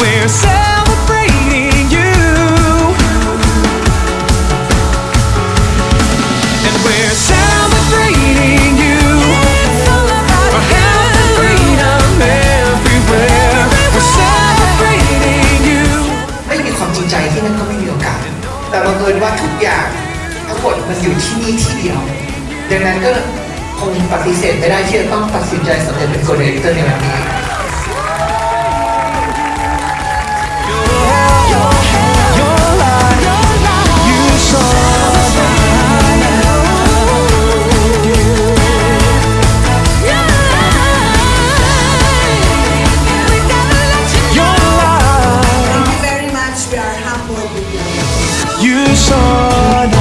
we're celebrating you. And we're celebrating you. For health and freedom everywhere. We're celebrating you. ไม่มีความจริงใจที่นั่นก็ไม่มีโอกาส แต่บังเอิญว่าทุกอย่างทั้งหมดมันอยู่ที่นี่ที่เดียว ดังนั้นก็คงปฏิเสธไม่ได้ที่จะต้องตัดสินใจสำเร็จเป็นโกลเด้นเตอร์ในวันนี้ agora